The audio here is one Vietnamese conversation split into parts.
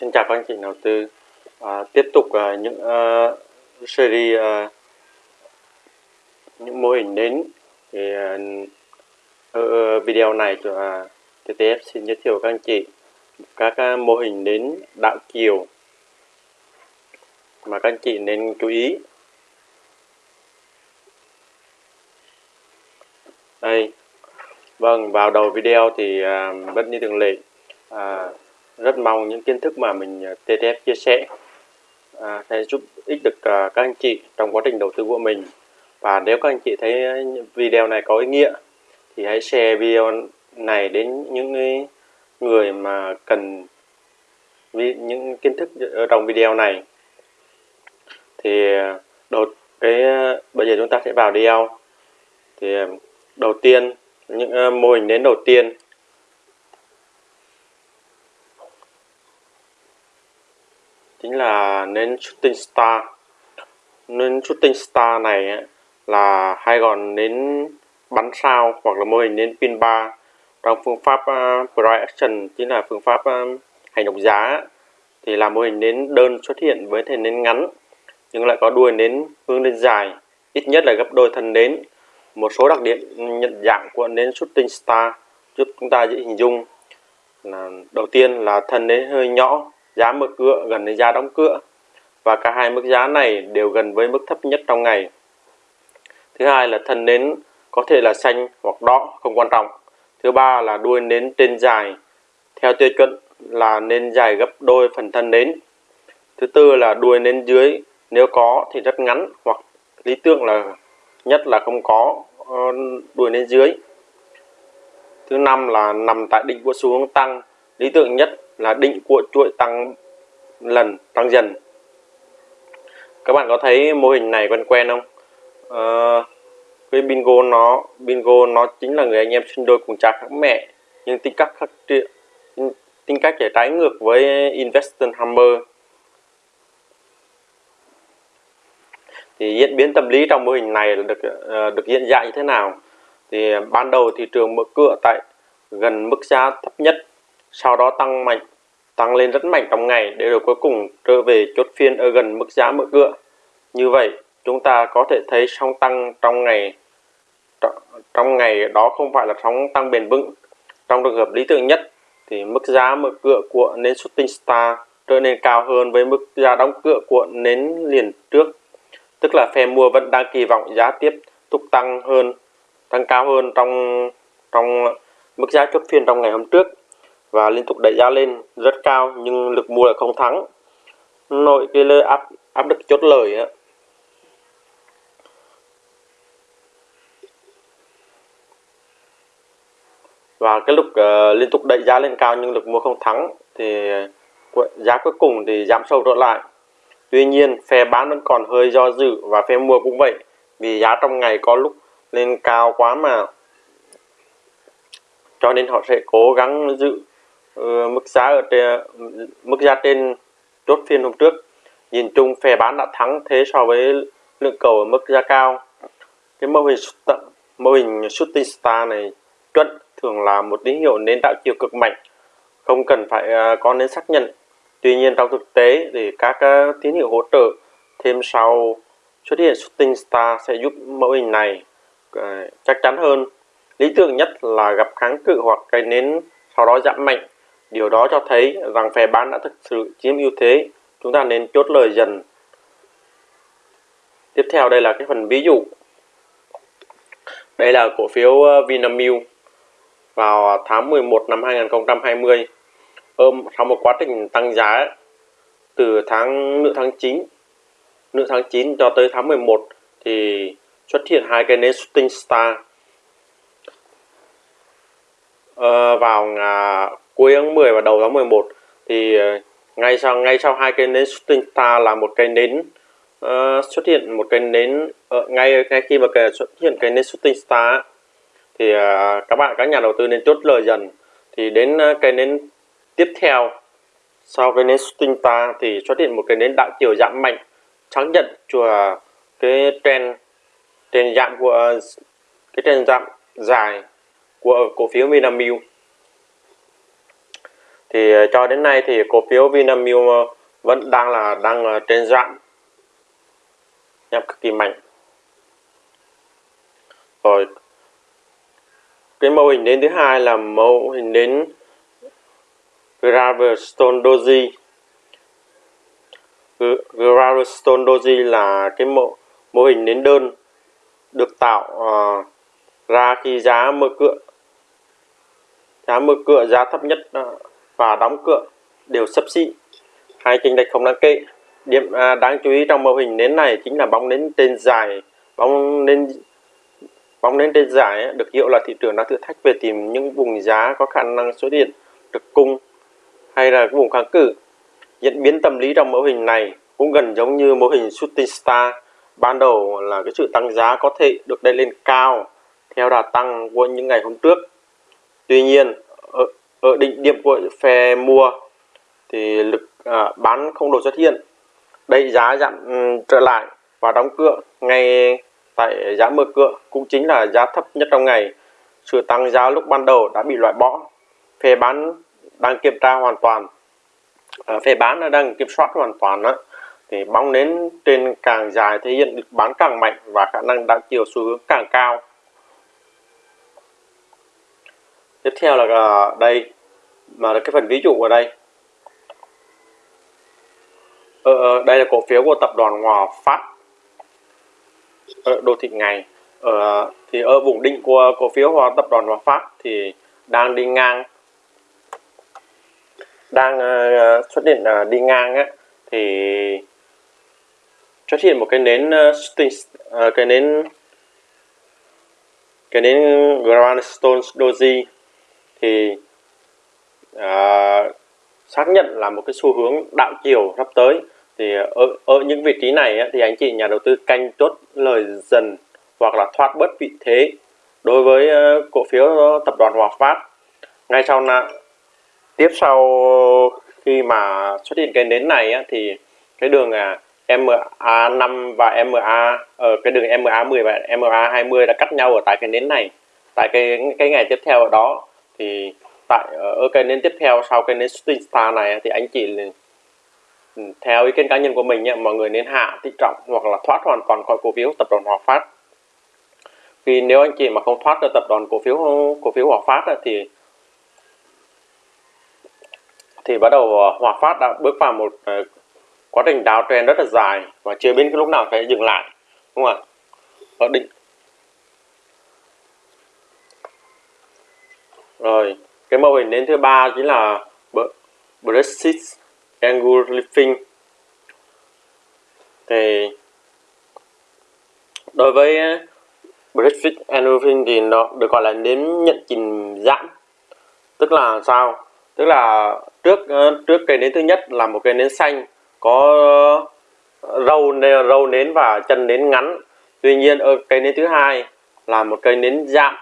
Xin chào các anh chị đầu tư. À, tiếp tục à, những uh, series à, những mô hình nến thì à, ở video này à, TTF xin giới thiệu các anh chị các à, mô hình nến đạo kiều mà các anh chị nên chú ý. Đây. Vâng vào đầu video thì à, vẫn như thường lệ à, rất mong những kiến thức mà mình ờ, TTF chia sẻ à, sẽ giúp ích được ờ, các anh chị trong quá trình đầu tư của mình. Và nếu các anh chị thấy video này có ý nghĩa thì hãy share video này đến những người mà cần những kiến thức ở trong video này. Thì ờ, đầu cái bây giờ chúng ta sẽ vào video. Thì đầu tiên những mô hình đến đầu tiên. Chính là nến shooting star. Nến shooting star này là hay còn nến bắn sao hoặc là mô hình nến pin bar trong phương pháp à, uh, price action chính là phương pháp uh, hành động giá thì là mô hình nến đơn xuất hiện với thể nến ngắn nhưng lại có đuôi nến hướng lên dài ít nhất là gấp đôi thân nến. Một số đặc điểm nhận dạng của nến shooting star giúp chúng ta dễ hình dung là đầu tiên là thân nến hơi nhỏ giá mở cửa gần đến giá đóng cửa và cả hai mức giá này đều gần với mức thấp nhất trong ngày. Thứ hai là thân nến có thể là xanh hoặc đỏ, không quan trọng. Thứ ba là đuôi nến trên dài, theo tiêu chuẩn là nên dài gấp đôi phần thân nến. Thứ tư là đuôi nến dưới, nếu có thì rất ngắn hoặc lý tưởng là nhất là không có ờ, đuôi nến dưới. Thứ năm là nằm tại đỉnh của xu hướng tăng, lý tưởng nhất là định của chuỗi tăng lần tăng dần. Các bạn có thấy mô hình này quen quen không? À, cái bingo nó bingo nó chính là người anh em sinh đôi cùng cha khác mẹ nhưng tính cách khác tính cách lại trái ngược với Investor Hammer. Thì diễn biến tâm lý trong mô hình này là được ờ, được diễn ra như thế nào? Thì ban đầu thị trường mở cửa tại gần mức giá thấp nhất sau đó tăng mạnh, tăng lên rất mạnh trong ngày để rồi cuối cùng trở về chốt phiên ở gần mức giá mở cửa. Như vậy, chúng ta có thể thấy sóng tăng trong ngày trong ngày đó không phải là sóng tăng bền vững. Trong trường hợp lý tưởng nhất thì mức giá mở cửa của nến shooting star trở nên cao hơn với mức giá đóng cửa của nến liền trước. Tức là phe mua vẫn đang kỳ vọng giá tiếp tục tăng hơn, tăng cao hơn trong trong mức giá chốt phiên trong ngày hôm trước và liên tục đẩy giá lên rất cao nhưng lực mua là không thắng. Nội cái lời áp áp lực chốt lời á. Và cái lúc uh, liên tục đẩy giá lên cao nhưng lực mua không thắng thì ờ, giá cuối cùng thì giảm sâu trở lại. Tuy nhiên phe bán vẫn còn hơi do dự và phe mua cũng vậy vì giá trong ngày có lúc lên cao quá mà. Cho nên họ sẽ cố gắng giữ Ờ, mức giá ở trên, mức giá trên chốt phiên hôm trước nhìn chung phe bán đã thắng thế so với lượng cầu ở mức giá cao. Cái mô hình mô hình shooting star này chuẩn thường là một tín hiệu nến tạo chiều cực mạnh không cần phải à, có nến xác nhận. Tuy nhiên trong thực tế thì các à, tín hiệu hỗ trợ thêm sau xuất hiện shooting star sẽ giúp mô hình này à, chắc chắn hơn. Lý tưởng nhất là gặp kháng cự hoặc cây nến sau đó giảm mạnh. Điều đó cho thấy rằng phe bán đã thực sự chiếm ưu thế. Chúng ta nên chốt lời dần. Tiếp theo đây là cái phần ví dụ. Đây là cổ phiếu ờ, Vinamilk vào tháng 11 năm 2020. Ôm sau một quá trình tăng giá từ tháng nửa tháng 9 nửa tháng 9 cho tới tháng 11 thì xuất hiện hai cái nến shooting star ờ, vào à, cuối tháng 10 và đầu tháng 11 thì ờ, ngay sau ngay sau hai cây nến shooting star là một cây nến uh, xuất hiện một cây nến uh, ngay ngay khi mà cái xuất hiện cây nến shooting star thì uh, các bạn các nhà đầu tư nên chốt lời dần. Thì đến uh, cây nến tiếp theo sau cây nến shooting star thì xuất hiện một cây nến đạo chiều giảm mạnh xác nhận chùa cái trend trend giảm của cái trend giảm dài của cổ phiếu Vinamilk thì ờ, cho đến nay thì cổ phiếu Vinamilk ờ, vẫn đang là đang ờ, trên dạng nhập cực kỳ mạnh. Rồi cái mô hình đến thứ hai là mô hình đến gravestone Doji gravestone Doji là cái mô mô hình nến đơn được tạo uh, ra khi giá mở cửa. Giá mở cửa giá thấp nhất uh, và đóng cửa đều sấp xỉ. Hai chênh lệch không đáng kể. Điểm à, đáng chú ý trong mô hình nến này chính là bóng nến trên dài bóng nến bóng nến trên dài được hiểu là thị trường đang thử thách về tìm những vùng giá có khả năng xuất hiện được cung hay là vùng kháng cự. Diễn biến tâm lý trong mô hình này cũng gần giống như mô hình shooting star. Ban đầu là cái sự tăng giá có thể được đẩy lên cao theo đà tăng của những ngày hôm trước. Tuy nhiên ở, Ờ, ở đỉnh điểm của phe mua thì lực à, bán không đồ xuất hiện. Đây giá dặn um, ừ, trở lại và đóng cửa ngay tại giá mở cửa cũng chính là giá thấp nhất trong ngày. Sự tăng giá lúc ban đầu đã bị loại bỏ. Phe bán đang kiểm tra hoàn toàn. À, phe bán đang kiểm soát hoàn toàn đó thì bóng nến trên càng dài thể hiện được bán càng mạnh và khả năng đảo chiều xu hướng càng cao. Tiếp theo là à, đây mà là cái phần ví dụ ở đây. Ờ, ờ đây là cổ phiếu của tập đoàn Hòa Phát. Ở đô thị ngày. Ở thì ở vùng đỉnh của cổ phiếu Hòa tập đoàn Hòa Phát thì đang đi ngang. Đang uh, xuất hiện uh, đi ngang á thì xuất hiện một cái nến uh, cái nến cái nến Grandstone Doji thì uh, xác nhận là một cái xu hướng đạo chiều sắp tới. Thì ở, ở những vị trí này ấy, thì anh chị nhà đầu tư canh chốt lời dần hoặc là thoát bớt vị thế đối với ờ, cổ phiếu tập đoàn Hòa Phát. Ngay sau là tiếp sau khi mà xuất hiện cái nến này ấy, thì cái đường à, MA5 và MA ở ờ, cái đường MA10 và MA20 đã cắt nhau ở tại cái nến này. Tại cái cái ngày tiếp theo ở đó thì tại ở cái nến tiếp theo sau cái nến shooting star này thì anh chị ừ, theo ý kiến cá nhân của mình nhé, mọi người nên hạ thị trọng hoặc là thoát hoàn toàn khỏi cổ phiếu tập đoàn Hòa Phát. Vì nếu anh chị mà không thoát được tập đoàn cổ phiếu cổ phiếu Hòa Phát thì thì bắt đầu ờ, Hòa Phát đã bước vào một ờ, quá trình đào trend rất là dài và chưa biết cái lúc nào phải dừng lại đúng không ạ? Ở định rồi, cái mô hình đến thứ ba chính là Brexit Angle Lifting thì đối với Brexit Angle Lifting thì nó được gọi là nến nhận trình giảm tức là sao? Tức là trước ờ, trước cây nến thứ nhất là một cây nến xanh có râu râu nến và chân nến ngắn. Tuy nhiên ờ, ở cây nến thứ hai là một cây nến dạng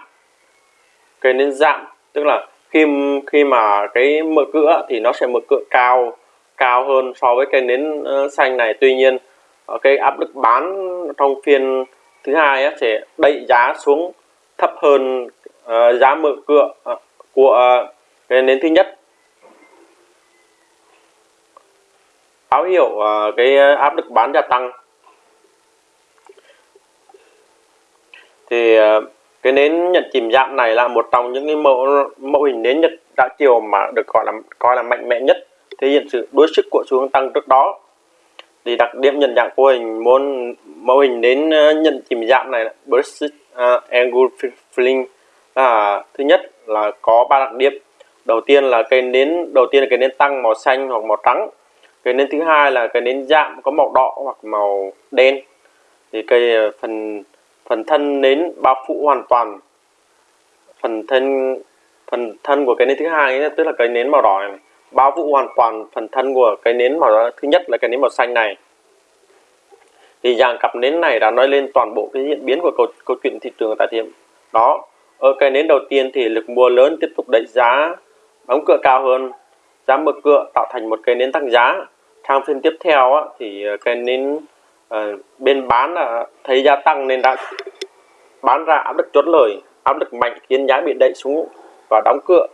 cây nến dạng tức là khi khi mà cái mở cửa thì nó sẽ mở cửa cao cao hơn so với cây nến ờ, xanh này. Tuy nhiên ờ, cái áp lực bán trong phiên thứ hai á, sẽ đẩy giá xuống thấp hơn uh, giá mở cửa uh, của uh, cây nến thứ nhất. Báo hiệu uh, cái áp lực bán gia tăng. Thì uh, cái nến nhận chìm giảm này là một trong những cái mẫu mẫu hình nến nhật đã chiều mà được gọi là coi là mạnh mẽ nhất. Thể hiện sự đối sức của xu hướng tăng trước đó. Thì đặc điểm nhận dạng của hình môn mẫu hình nến ờ, nhận chìm giảm này là burst uh, ờ, angle filling là thứ nhất là có ba đặc điểm. Đầu tiên là cây nến đầu tiên là cây nến tăng màu xanh hoặc màu trắng. Cây nến thứ hai là cây nến dạng có màu đỏ hoặc màu đen. Thì cây ờ, phần phần thân nến bao phủ hoàn toàn. Phần thân phần thân của cái nến thứ hai ấy, tức là cái nến màu đỏ này bao phủ hoàn toàn phần thân của cái nến màu đỏ thứ nhất là cái nến màu xanh này. Thì dạng cặp nến này đã nói lên toàn bộ cái diễn biến của câu, câu chuyện thị trường tại điểm đó. Ở cái nến đầu tiên thì lực mua lớn tiếp tục đẩy giá đóng cửa cao hơn giá mở cửa tạo thành một cây nến tăng giá. Sang phiên tiếp theo á, thì cái cây nến Ờ, bên bán là thấy gia tăng nên đã bán ra áp lực chốt lời, áp lực mạnh khiến giá bị đẩy xuống và đóng cửa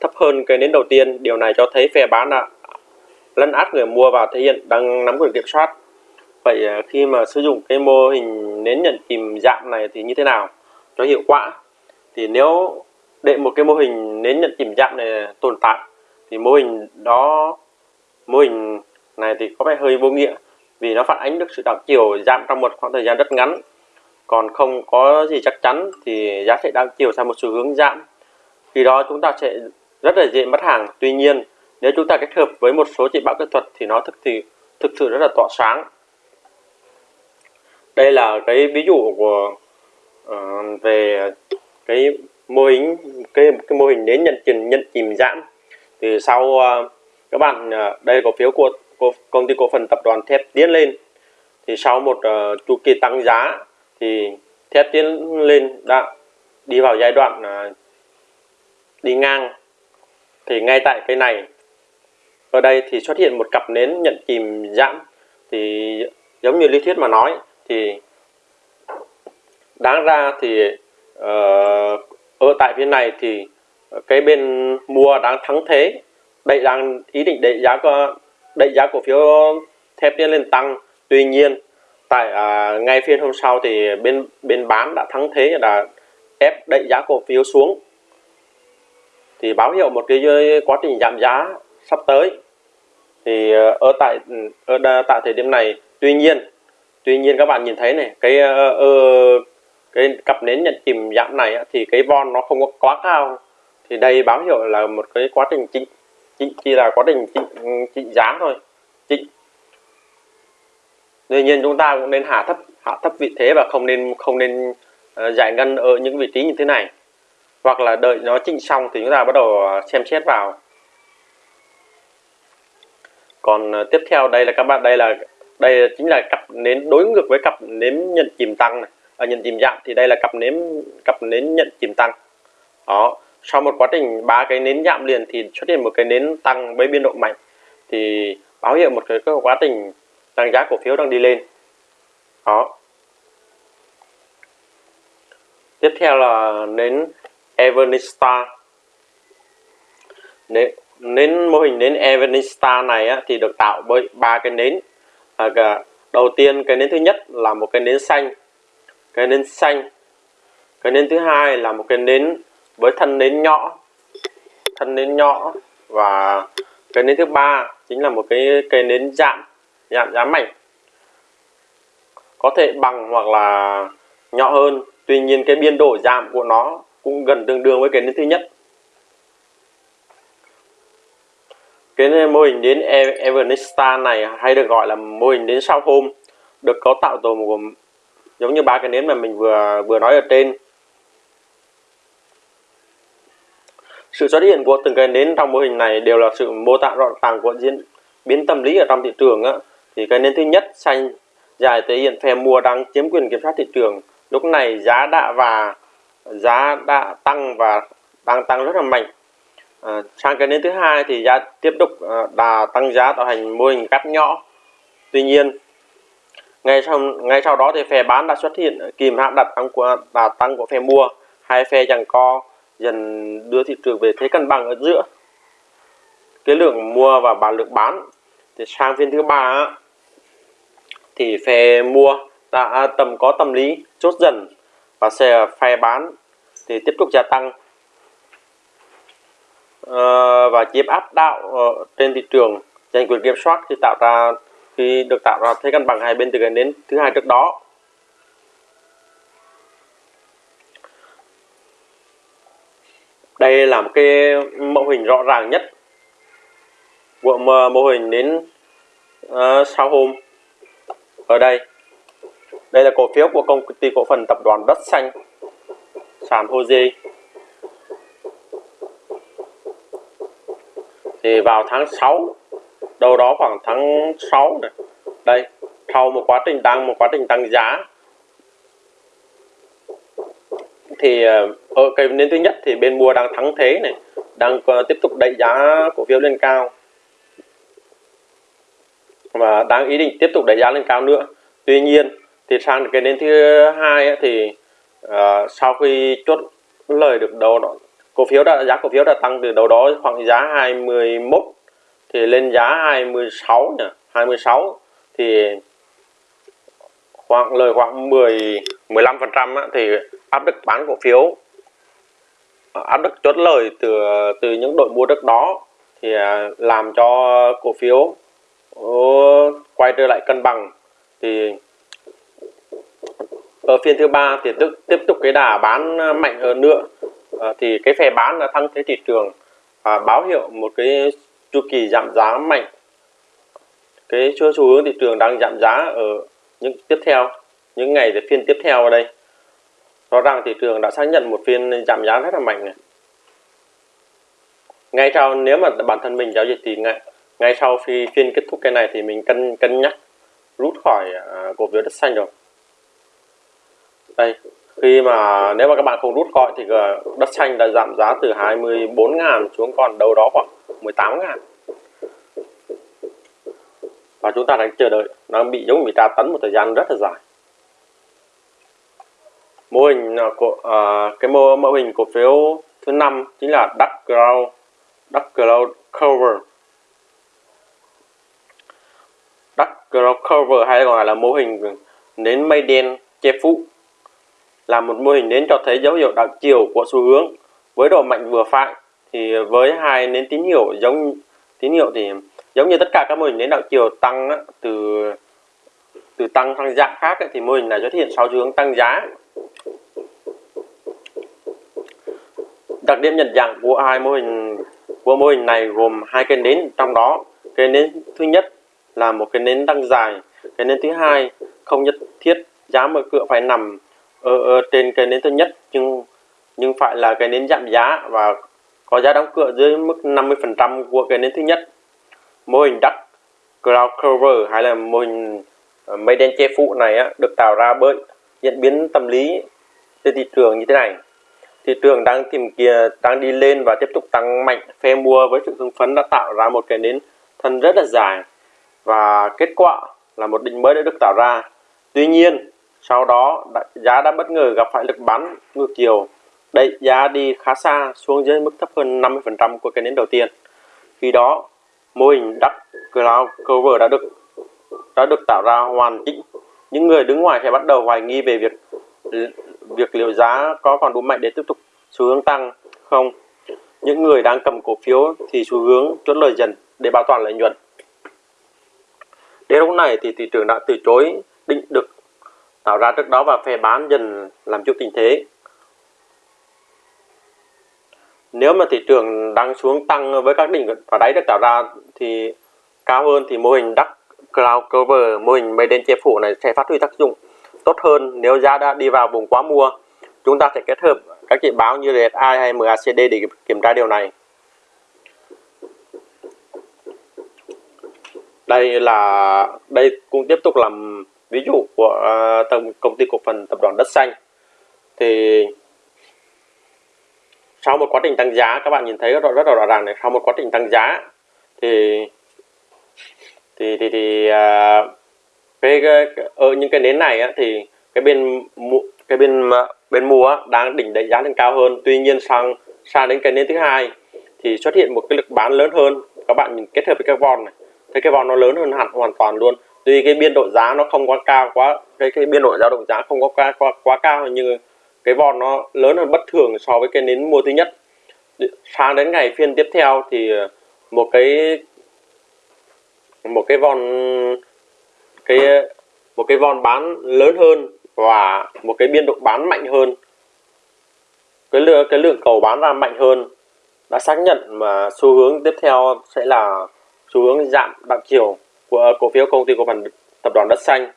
thấp hơn cây nến đầu tiên. Điều này cho thấy phe bán đã lấn át người mua và thể hiện đang nắm quyền kiểm soát. Vậy ờ, khi mà sử dụng cái mô hình nến nhận chìm dạng này thì như thế nào cho hiệu quả? Thì nếu để một cái mô hình nến nhận chìm dạng này tồn tại thì mô hình đó, mô hình này thì có vẻ hơi vô nghĩa vì nó phản ánh được sự đảo chiều giảm trong một khoảng thời gian rất ngắn. Còn không có gì chắc chắn thì giá sẽ đang chiều sang một xu hướng giảm. Khi đó chúng ta sẽ rất là dễ mất hàng. Tuy nhiên nếu chúng ta kết hợp với một số chỉ báo kỹ thuật thì nó thực thì thực sự rất là tỏa sáng. Đây là cái ví dụ của uh, về cái mô hình cái cái mô hình đến nhận chìm nhận chìm giảm. Thì sau uh, các bạn uh, đây cổ phiếu của công ty cổ phần tập đoàn thép tiến lên. Thì sau một uh, chu kỳ tăng giá thì thép tiến lên đã đi vào giai đoạn uh, đi ngang. Thì ngay tại cái này ở đây thì xuất hiện một cặp nến nhận chìm giảm thì giống như lý thuyết mà nói thì đáng ra thì uh, ở tại phía này thì cái bên mua đang thắng thế. Đây đang ý định đẩy giá đẩy giá cổ phiếu thép tiến lên tăng. Tuy nhiên tại à, ngay phiên hôm sau thì bên bên bán đã thắng thế là ép đẩy giá cổ phiếu xuống. Thì báo hiệu một cái quá trình giảm giá sắp tới. Thì ờ, ở tại ở tại thời điểm này tuy nhiên tuy nhiên các bạn nhìn thấy này cái uh, cái cặp nến nhận chìm giảm này thì cái von nó không có quá cao. Thì đây báo hiệu là một cái quá trình chỉnh chỉnh chỉ là quá trình chỉnh, Ừ, chỉnh giá thôi. Chỉnh tuy nhiên chúng ta cũng nên hạ thấp hạ thấp vị thế và không nên không nên ờ, giải ngân ở những vị trí như thế này. Hoặc là đợi nó chỉnh xong thì chúng ta bắt đầu ờ, xem xét vào. Còn ờ, tiếp theo đây là các bạn, đây là, đây chính là cặp nến, đối ngược với cặp nến nhận chìm tăng này ở nhận chìm giảm thì đây là cặp nến cặp nến nhận chìm tăng. Đó, sau một quá trình ba cái nến giảm liền thì xuất hiện một cái nến tăng với biên độ mạnh thì báo hiệu một cái, quá trình tăng giá cổ phiếu đang đi lên. Đó. Tiếp theo là nến Evanista nến, nến mô hình nến Evanista này á, thì được tạo bởi ba cái nến. À, đầu tiên cái nến thứ nhất là một cái nến xanh cái nến xanh. Cái nến thứ hai là một cái nến với thân nến nhỏ thân nến nhỏ và cái nến thứ ba chính là một cái cây nến giảm giảm giá mạnh có thể bằng hoặc là nhỏ hơn, tuy nhiên cái biên độ giảm của nó cũng gần tương đương với cái nến thứ nhất. Cái mô hình đến evernista này hay được gọi là mô hình đến sau hôm, được cấu tạo từ một, giống như ba cái nến mà mình vừa vừa nói ở trên. Sự xuất hiện của từng cái nến trong mô hình này đều là sự mô tả rõ ràng của diễn biến tâm lý ở trong thị trường á. Thì cái nến thứ nhất xanh dài thể hiện phe mua đang chiếm quyền kiểm soát thị trường. Lúc này giá đã và giá đã tăng và đang tăng rất là mạnh. À, sang cái nến thứ hai thì giá tiếp tục à, đà tăng giá tạo thành mô hình cắt nhỏ. Tuy nhiên ngay sau ngay sau đó thì phe bán đã xuất hiện kìm hãm đặt tăng của đà tăng của phe mua. Hai phe giằng co dần đưa thị trường về thế cân bằng ở giữa. Cái lượng mua và bán, lượng bán. Thì sang phiên thứ ba thì phe mua đã tầm, có tâm lý chốt dần và xe phe bán thì tiếp tục gia tăng. Ờ, và chiếm áp đạo trên thị trường, giành quyền kiểm soát thì tạo ra, khi được tạo ra thế cân bằng hai bên từ gần đến thứ hai trước đó. Đây là một cái mẫu hình rõ ràng nhất của mô hình đến ờ, uh, sau hôm ở đây đây là cổ phiếu của công ty cổ phần tập đoàn đất xanh sàn Hoji thì vào tháng 6 đâu đó khoảng tháng 6 này đây sau một quá trình tăng một quá trình tăng giá thì ở cái nến thứ nhất thì bên mua đang thắng thế này đang ờ, tiếp tục đẩy giá cổ phiếu lên cao. Và đang ý định tiếp tục đẩy giá lên cao nữa. Tuy nhiên thì sang cái nến thứ hai ấy, thì uh, sau khi chốt lời được đầu đó cổ phiếu đã giá cổ phiếu đã tăng từ đầu đó khoảng giá 21 thì lên giá 26 nhỉ 26 thì khoảng lời khoảng 10 15 phần trăm thì áp lực bán cổ phiếu à, áp lực chốt lời từ từ những đội mua đất đó thì à, làm cho cổ phiếu ờ, quay trở lại cân bằng. Thì ở phiên thứ ba thì tức, tiếp tục cái đà bán mạnh hơn nữa. À, thì cái phe bán là thăng thế thị trường à, báo hiệu một cái chu kỳ giảm giá mạnh. Cái xu hướng thị trường đang giảm giá ở những tiếp theo, những ngày để phiên tiếp theo ở đây. Rõ ràng thị trường đã xác nhận một phiên giảm giá rất là mạnh này. Ngay sau, nếu mà bản thân mình giao dịch thì ngay ngay sau khi phiên kết thúc cái này thì mình cân cân nhắc, rút khỏi à, cổ phiếu đất xanh rồi. Đây, khi mà nếu mà các bạn không rút khỏi thì à, đất xanh đã giảm giá từ 24.000 xuống còn đâu đó khoảng 18.000 và chúng ta đang chờ đợi nó bị giống bị tra tấn một thời gian rất là dài. Mô hình à, của uh, cái mô mô hình cổ phiếu thứ năm chính là dark Cloud dark Cloud Cover. Dark Cloud Cover hay còn gọi là mô hình nến mây đen che phủ là một mô hình nến cho thấy dấu hiệu đảo chiều của xu hướng. Với độ mạnh vừa phải thì với hai nến tín hiệu giống tín hiệu thì giống như tất cả các mô hình lãnh đạo chiều tăng á, từ từ tăng sang dạng khác ấy, thì mô hình này xuất hiện sau hướng tăng giá. Đặc điểm nhận dạng của hai mô hình của mô hình này gồm hai cây nến trong đó. Cây nến thứ nhất là một cái nến tăng dài cây nến thứ hai không nhất thiết giá mở cửa phải nằm ở, ở trên cây nến thứ nhất nhưng nhưng phải là cái nến giảm giá và có giá đóng cửa dưới mức 50% của cái nến thứ nhất mô hình đắt cloud cover hay là mô hình ờ, mây đen che phủ này á, được tạo ra bởi diễn biến tâm lý trên thị trường như thế này. Thị trường đang tìm kia đang đi lên và tiếp tục tăng mạnh. Phe mua với sự hưng phấn đã tạo ra một cái nến thân rất là dài và kết quả là một đỉnh mới đã được tạo ra. Tuy nhiên sau đó giá đã bất ngờ gặp phải lực bán ngược chiều. Đẩy giá đi khá xa xuống dưới mức thấp hơn 50% của cái nến đầu tiên. Khi đó mô hình đắc cloud cover đã được đã được tạo ra hoàn chỉnh. Những người đứng ngoài sẽ bắt đầu hoài nghi về việc việc liệu giá có còn đủ mạnh để tiếp tục xu hướng tăng không. Những người đang cầm cổ phiếu thì xu hướng chốt lời dần để bảo toàn lợi nhuận. Đến lúc này thì thị trường đã từ chối định được tạo ra trước đó và phe bán dần làm chủ tình thế nếu mà thị trường đang xuống tăng với các đỉnh và đáy được tạo ra thì cao hơn thì mô hình đắc cloud cover mô hình mây đen che phủ này sẽ phát huy tác dụng tốt hơn. Nếu giá đã đi vào vùng quá mua chúng ta sẽ kết hợp các chỉ báo như RSI hay MACD để kiểm tra điều này. Đây là đây cũng tiếp tục làm ví dụ của uh, công ty cổ phần tập đoàn đất xanh. Thì sau một quá trình tăng giá các bạn nhìn thấy rất, rất là rõ ràng này. Sau một quá trình tăng giá thì thì thì, thì uh, cái, cái ở những cái nến này á, thì cái bên cái bên bên mua đang đỉnh đẩy giá lên cao hơn. Tuy nhiên sang sang đến cái nến thứ hai thì xuất hiện một cái lực bán lớn hơn. Các bạn nhìn kết hợp với cái von này thấy cái von nó lớn hơn hẳn hoàn toàn luôn. Tuy cái biên độ giá nó không quá cao quá cái cái biên độ dao động giá không có quá, quá quá cao nhưng cái vòn nó lớn hơn bất thường so với cái nến mua thứ nhất. Sang đến ngày phiên tiếp theo thì ờ, một cái một cái vòn, cái, một cái vòn bán lớn hơn và một cái biên độ bán mạnh hơn. Cái lượng cái lượng cầu bán ra mạnh hơn đã xác nhận mà xu hướng tiếp theo sẽ là xu hướng giảm đạm chiều của, cổ phiếu công ty cổ phần tập đoàn đất xanh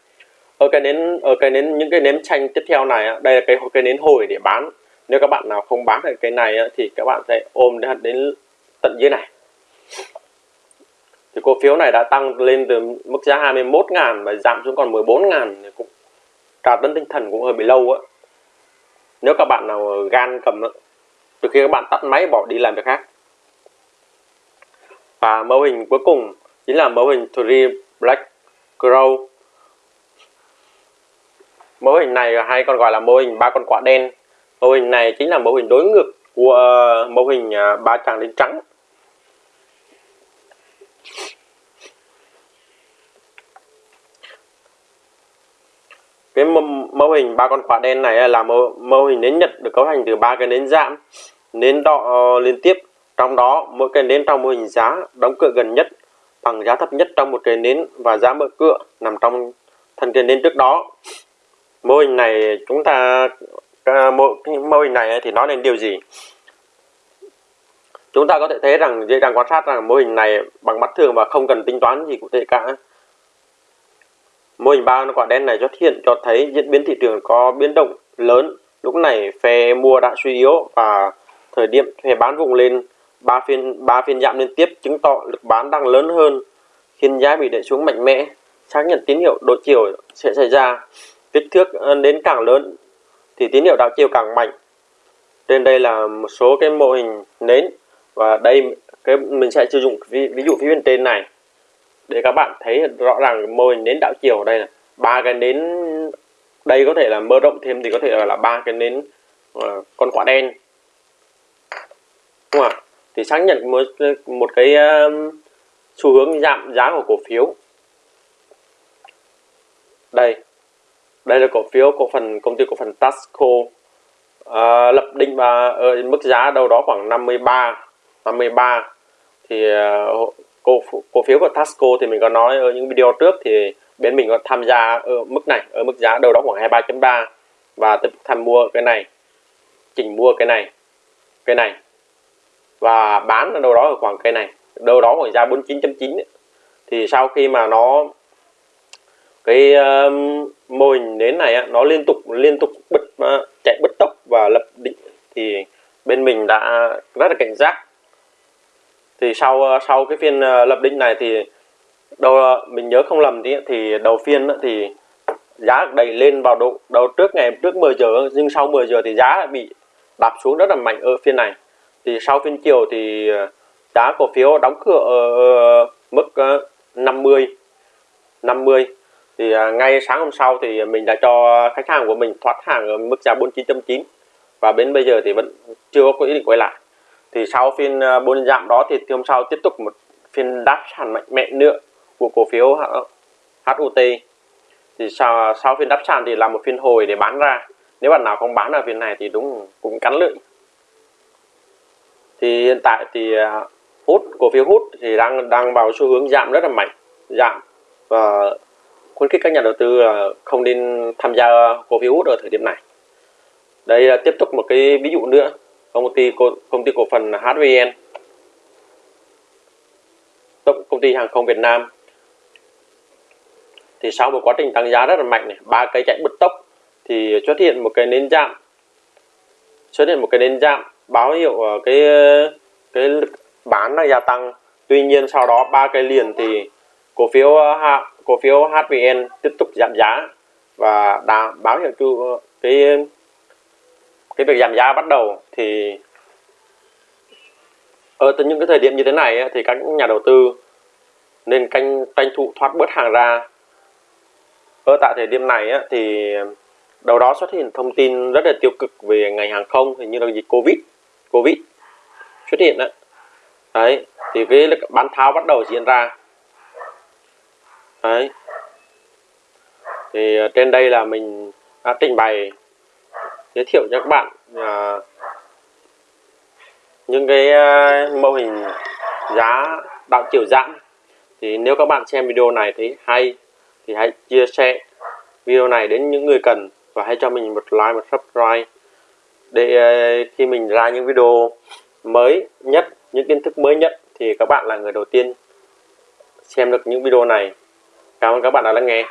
ở cái nến ở cái nến những cái nến chanh tiếp theo này đây là cái cái nến hồi để bán. Nếu các bạn nào không bán được cái này thì các bạn sẽ ôm đến đến tận dưới này. Thì cổ phiếu này đã tăng lên từ mức giá 21 ngàn và giảm xuống còn 14 ngàn cũng trà tấn tinh thần cũng hơi bị lâu á. Nếu các bạn nào gan cầm từ khi các bạn tắt máy bỏ đi làm việc khác. Và mô hình cuối cùng chính là mô hình Three Black Crow mô hình này hay còn gọi là mô hình ba con quạ đen. Mô hình này chính là mô hình đối ngược của ờ, mô hình ờ, ba tràng đen trắng. Cái mô mô hình ba con quả đen này là mô, mô hình nến nhật được cấu thành từ ba cái nến giảm nến đỏ ờ, liên tiếp. Trong đó mỗi cái nến trong mô hình giá đóng cửa gần nhất bằng giá thấp nhất trong một cái nến và giá mở cửa nằm trong thân cái nến trước đó mô hình này chúng ta à, mô, mô hình này thì nói lên điều gì? Chúng ta có thể thấy rằng dễ dàng quan sát rằng mô hình này bằng mắt thường và không cần tính toán gì cụ thể cả. Mô hình ba quả đen này xuất hiện cho thấy diễn biến thị trường có biến động lớn. Lúc này phe mua đã suy yếu và thời điểm phe bán vùng lên ba phiên ba phiên giảm liên tiếp chứng tỏ lực bán đang lớn hơn. Khiến giá bị đẩy xuống mạnh mẽ. Xác nhận tín hiệu đổi chiều sẽ xảy ra kích thước ờ, đến càng lớn thì tín hiệu đảo chiều càng mạnh. Trên đây là một số cái mô hình nến và đây cái mình sẽ sử dụng ví, ví dụ phía bên trên này để các bạn thấy rõ ràng mô hình nến đảo chiều ở đây là ba cái nến đây có thể là mơ rộng thêm thì có thể là ba cái nến uh, con quả đen. Đúng không ạ? Thì xác nhận một một cái uh, xu hướng giảm giá của cổ phiếu. Đây đây là cổ phiếu cổ phần công ty cổ phần Tasco. À, lập định và ở mức giá đâu đó khoảng 53 53 thì uh, cổ cổ phiếu của Tasco thì mình có nói ở những video trước thì bên mình có tham gia ở mức này ở mức giá đâu đó khoảng 23.3 và tiếp tham mua cái này chỉnh mua cái này cái này. Và bán ở đâu đó ở khoảng cái này đâu đó khoảng giá 49.9 thì sau khi mà nó cái uh, mô hình nến này nó liên tục liên tục bật uh, ờ, chạy bứt tốc và lập định thì bên mình đã rất là cảnh giác. Thì sau uh, sau cái phiên uh, lập định này thì đầu uh, mình nhớ không lầm thì thì đầu phiên uh, thì giá đẩy lên vào độ đầu trước ngày trước 10 giờ nhưng sau 10 giờ thì giá bị đạp xuống rất là mạnh ở phiên này. Thì sau phiên chiều thì giá cổ phiếu đóng cửa ở mức 50 50 thì à, ngay sáng hôm sau thì mình đã cho khách hàng của mình thoát hàng ở mức giá 49.9 và đến bây giờ thì vẫn chưa có ý định quay lại. Thì sau phiên à, bốn giảm đó thì hôm sau tiếp tục một phiên đáp sàn mạnh mẽ nữa của cổ phiếu HUT thì sau, sau phiên đáp sàn thì là một phiên hồi để bán ra. Nếu bạn nào không bán ở phiên này thì đúng cũng cắn lưỡi. Thì hiện tại thì à, hút cổ phiếu hút thì đang đang vào xu hướng giảm rất là mạnh. Giảm và khuyến khích các nhà đầu tư à, không nên tham gia cổ phiếu hút ở thời điểm này. Đây là tiếp tục một cái ví dụ nữa công ty công ty cổ phần HVN công ty hàng không Việt Nam. Thì sau một quá trình tăng giá rất là mạnh này, ba cây chạy bứt tốc, thì xuất hiện một cái nến giảm. Xuất hiện một cái nến giảm, báo hiệu à, cái cái bán là gia tăng. Tuy nhiên sau đó ba cây liền thì cổ phiếu à, cổ phiếu HVN tiếp tục giảm giá và đã báo hiệu chu cái cái việc giảm giá bắt đầu thì ở từ những cái thời điểm như thế này thì các nhà đầu tư nên canh tranh thủ thoát bớt hàng ra. Ở tại thời điểm này thì đầu đó xuất hiện thông tin rất là tiêu cực về ngành hàng không hình như là dịch covid covid xuất hiện đấy, đấy thì cái bán tháo bắt đầu diễn ra đấy. Thì ờ, trên đây là mình đã trình bày giới thiệu cho các bạn à, những cái ờ, mô hình giá đạo chiều giãn thì nếu các bạn xem video này thấy hay thì hãy chia sẻ video này đến những người cần và hãy cho mình một like một subscribe để khi mình ra những video mới nhất những kiến thức mới nhất thì các bạn là người đầu tiên xem được những video này cảm ơn các bạn đã lắng nghe.